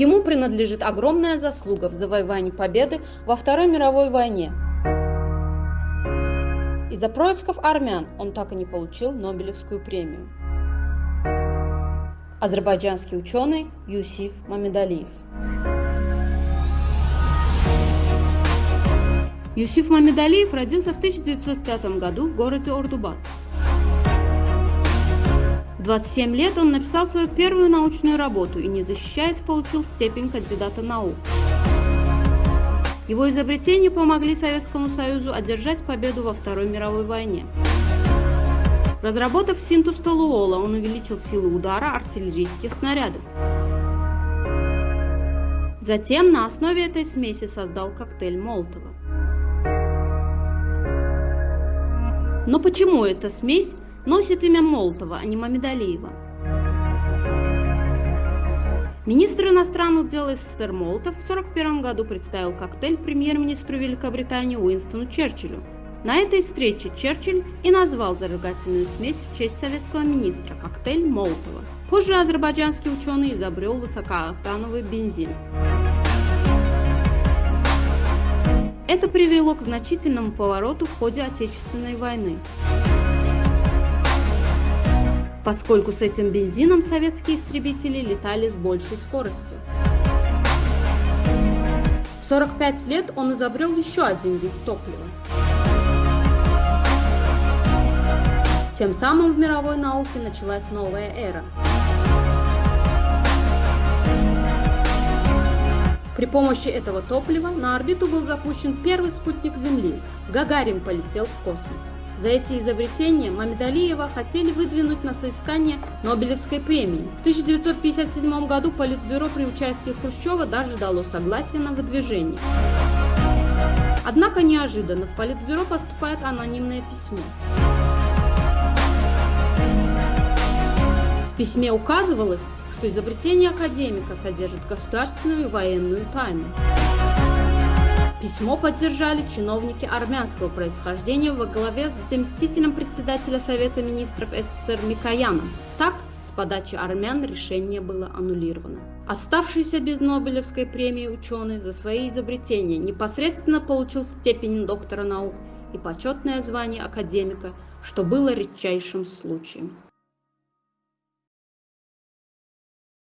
Ему принадлежит огромная заслуга в завоевании победы во Второй мировой войне. Из-за происков армян он так и не получил Нобелевскую премию. Азербайджанский ученый Юсиф Мамедалиев. Юсиф Мамедалиев родился в 1905 году в городе Ордубат. В 27 лет он написал свою первую научную работу и, не защищаясь, получил степень кандидата наук. Его изобретения помогли Советскому Союзу одержать победу во Второй мировой войне. Разработав синтез толуола, он увеличил силу удара артиллерийских снарядов. Затем на основе этой смеси создал коктейль Молотова. Но почему эта смесь носит имя Молотова, а не Мамедалиева? Министр иностранных дел СССР Молотов в 1941 году представил коктейль премьер-министру Великобритании Уинстону Черчиллю. На этой встрече Черчилль и назвал зажигательную смесь в честь советского министра – коктейль Молотова. Позже азербайджанский ученый изобрел высокооктановый бензин. Это привело к значительному повороту в ходе Отечественной войны. Поскольку с этим бензином советские истребители летали с большей скоростью. В 45 лет он изобрел еще один вид топлива. Тем самым в мировой науке началась новая эра. При помощи этого топлива на орбиту был запущен первый спутник Земли. Гагарин полетел в космос. За эти изобретения Мамедалиева хотели выдвинуть на соискание Нобелевской премии. В 1957 году Политбюро при участии Хрущева даже дало согласие на выдвижение. Однако неожиданно в Политбюро поступает анонимное письмо. В письме указывалось, что изобретение академика содержит государственную и военную тайну. Письмо поддержали чиновники армянского происхождения во главе с заместителем председателя Совета министров СССР Микояном. Так, с подачи армян решение было аннулировано. Оставшийся без Нобелевской премии ученый за свои изобретения непосредственно получил степень доктора наук и почетное звание академика, что было редчайшим случаем.